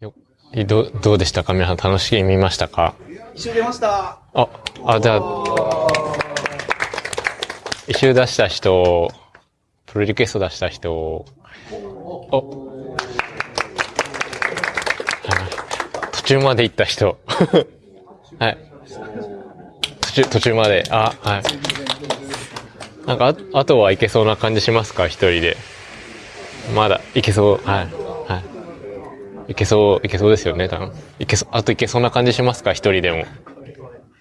よどどうでしたか？皆さん楽しみ見ましたか？一周出ました。あ、あ、じゃあ、一周出した人、プロリクエスト出した人、お、はい途中まで行った人、はい。途中、途中まで、あ、はい。なんか、ああとはいけそうな感じしますか？一人で。まだ、いけそう、はい。はい。いけそう、いけそうですよね、多分。いけそう、あといけそうな感じしますか一人でも。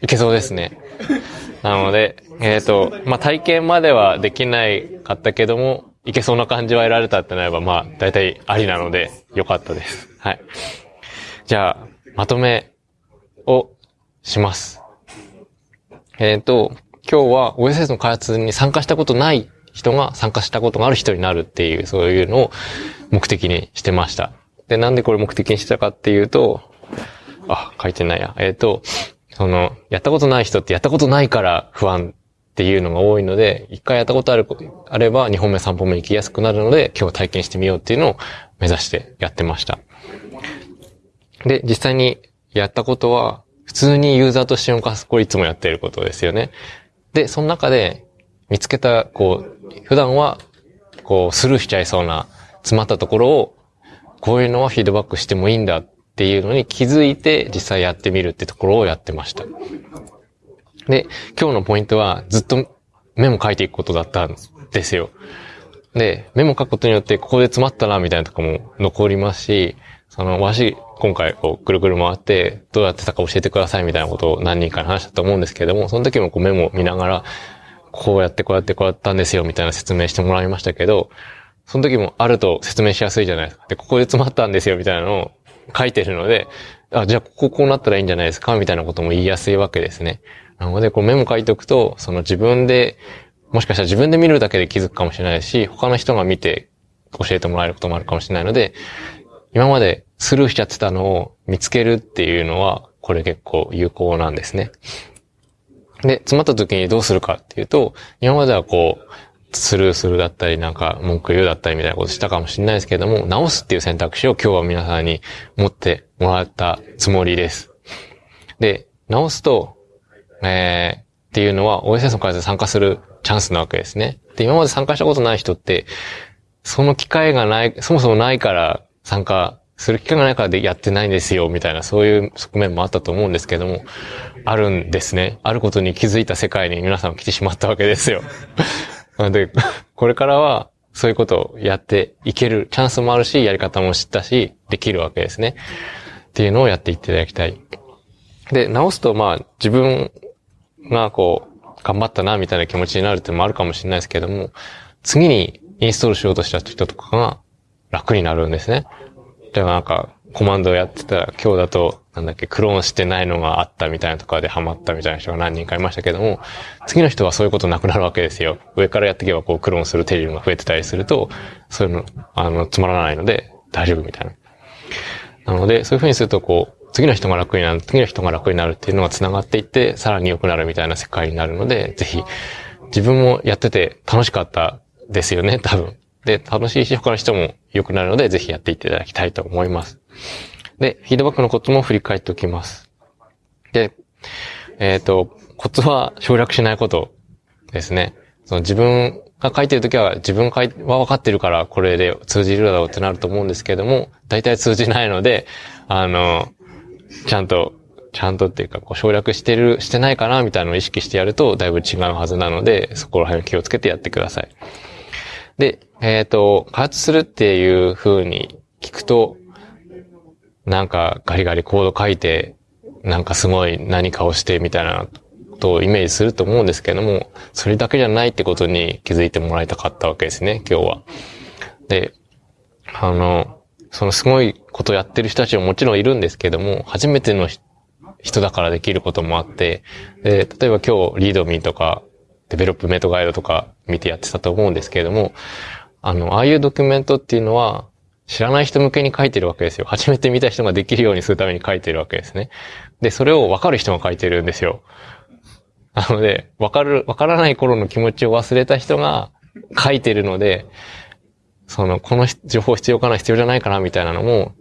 いけそうですね。なので、えっ、と、まあ、体験まではできないかったけども、いけそうな感じは得られたってなれば、まあ、大体ありなので、よかったです。はい。じゃあ、まとめをします。えっ、と、今日は OSS の開発に参加したことない人が参加したことがある人になるっていう、そういうのを目的にしてました。で、なんでこれ目的にしてたかっていうと、あ、書いてないや。えっ、と、その、やったことない人ってやったことないから不安っていうのが多いので、一回やったことある、あれば2本目3本目行きやすくなるので、今日体験してみようっていうのを目指してやってました。で、実際にやったことは、普通にユーザーとして動かす、これいつもやっていることですよね。で、その中で見つけた、こう、普段は、こう、スルーしちゃいそうな、詰まったところを、こういうのはフィードバックしてもいいんだっていうのに気づいて実際やってみるってところをやってました。で、今日のポイントはずっとメモ書いていくことだったんですよ。で、メモ書くことによってここで詰まったなみたいなとこも残りますし、その、わし、今回こう、くるくる回って、どうやってたか教えてくださいみたいなことを何人かに話したと思うんですけれども、その時もこうメモを見ながら、こうやってこうやってこうやったんですよみたいな説明してもらいましたけど、その時もあると説明しやすいじゃないですか。で、ここで詰まったんですよみたいなのを書いてるので、あ、じゃあこここうなったらいいんじゃないですかみたいなことも言いやすいわけですね。なので、こうメモ書いておくと、その自分で、もしかしたら自分で見るだけで気づくかもしれないし、他の人が見て教えてもらえることもあるかもしれないので、今までスルーしちゃってたのを見つけるっていうのは、これ結構有効なんですね。で、詰まった時にどうするかっていうと、今まではこう、スルーするだったり、なんか文句言うだったりみたいなことしたかもしれないですけども、直すっていう選択肢を今日は皆さんに持ってもらったつもりです。で、直すと、えー、っていうのは OSS の開発で参加するチャンスなわけですね。で、今まで参加したことない人って、その機会がない、そもそもないから参加する機会がないからでやってないんですよ、みたいな、そういう側面もあったと思うんですけども、あるんですね。あることに気づいた世界に皆さん来てしまったわけですよ。なので、これからは、そういうことをやっていけるチャンスもあるし、やり方も知ったし、できるわけですね。っていうのをやっていっていただきたい。で、直すと、まあ、自分がこう、頑張ったな、みたいな気持ちになるっていうのもあるかもしれないですけども、次にインストールしようとした人とかが楽になるんですね。例えばなんか、コマンドをやってたら、今日だと、なんだっけ、クローンしてないのがあったみたいなとかでハマったみたいな人が何人かいましたけども、次の人はそういうことなくなるわけですよ。上からやっていけばこうクローンするテリルが増えてたりすると、そういうの、あの、つまらないので大丈夫みたいな。なので、そういうふうにするとこう、次の人が楽になる、次の人が楽になるっていうのが繋がっていって、さらに良くなるみたいな世界になるので、ぜひ、自分もやってて楽しかったですよね、多分。で、楽しいし、他の人も良くなるので、ぜひやっていただきたいと思います。で、フィードバックのコツも振り返っておきます。で、えっ、と、コツは省略しないことですね。その自分が書いてるときは自分は分かってるからこれで通じるだろうってなると思うんですけれども、大体通じないので、あの、ちゃんと、ちゃんとっていうか、こう省略してる、してないかなみたいなのを意識してやると、だいぶ違うはずなので、そこら辺を気をつけてやってください。で、えっ、と、開発するっていう風に聞くと、なんかガリガリコード書いて、なんかすごい何かをしてみたいなことをイメージすると思うんですけども、それだけじゃないってことに気づいてもらいたかったわけですね、今日は。で、あの、そのすごいことやってる人たちももちろんいるんですけども、初めての人だからできることもあって、で、例えば今日リードミーとか、デベロップメントガイドとか見てやってたと思うんですけれども、あの、ああいうドキュメントっていうのは、知らない人向けに書いてるわけですよ。初めて見た人ができるようにするために書いてるわけですね。で、それを分かる人が書いてるんですよ。なので、分かる、分からない頃の気持ちを忘れた人が書いてるので、その、この情報必要かな、必要じゃないかな、みたいなのも、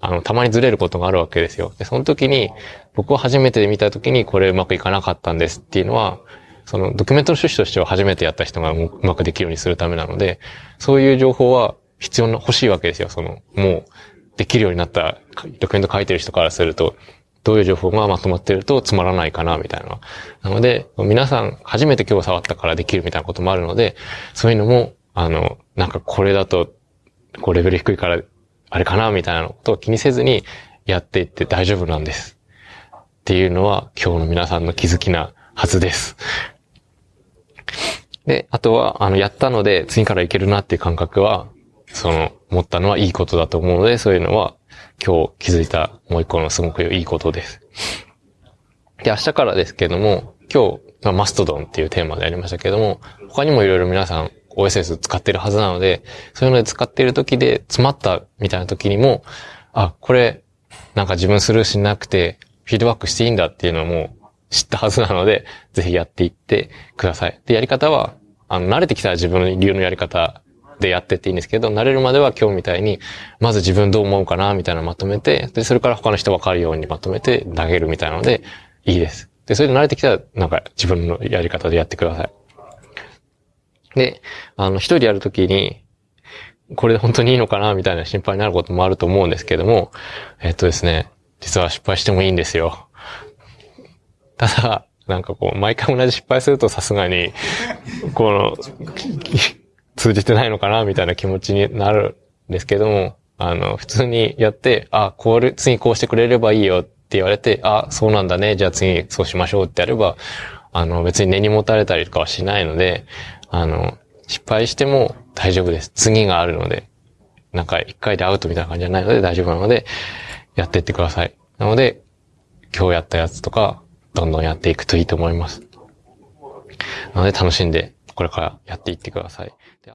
あの、たまにずれることがあるわけですよ。で、その時に、僕は初めて見た時にこれうまくいかなかったんですっていうのは、そのドキュメントの趣旨としては初めてやった人がうまくできるようにするためなので、そういう情報は必要な、欲しいわけですよ。その、もう、できるようになったドキュメント書いてる人からすると、どういう情報がまとまってるとつまらないかな、みたいな。なので、皆さん初めて今日触ったからできるみたいなこともあるので、そういうのも、あの、なんかこれだと、こうレベル低いからあれかなみたいなことを気にせずにやっていって大丈夫なんです。っていうのは今日の皆さんの気づきなはずです。で、あとは、あの、やったので次からいけるなっていう感覚は、その、持ったのはいいことだと思うので、そういうのは今日気づいたもう一個のすごくいいことです。で、明日からですけども、今日、まあマストドンっていうテーマでやりましたけども、他にもいろいろ皆さん OSS 使ってるはずなので、そういうので使ってる時で詰まったみたいな時にも、あ、これ、なんか自分スルーしなくて、フィードバックしていいんだっていうのも知ったはずなので、ぜひやっていってください。で、やり方は、あの、慣れてきたら自分の流のやり方でやってっていいんですけど、慣れるまでは今日みたいに、まず自分どう思うかな、みたいなのまとめて、で、それから他の人わかるようにまとめて投げるみたいなので、いいです。で、それで慣れてきたら、なんか自分のやり方でやってください。で、あの、一人やるときに、これで本当にいいのかなみたいな心配になることもあると思うんですけども、えっとですね、実は失敗してもいいんですよ。ただ、なんかこう、毎回同じ失敗するとさすがに、この、通じてないのかなみたいな気持ちになるんですけども、あの、普通にやって、あ、これ、次こうしてくれればいいよって言われて、あ、そうなんだね、じゃあ次そうしましょうってやれば、あの、別に根に持たれたりとかはしないので、あの、失敗しても大丈夫です。次があるので、なんか一回でアウトみたいな感じじゃないので大丈夫なので、やっていってください。なので、今日やったやつとか、どんどんやっていくといいと思います。なので楽しんで、これからやっていってください。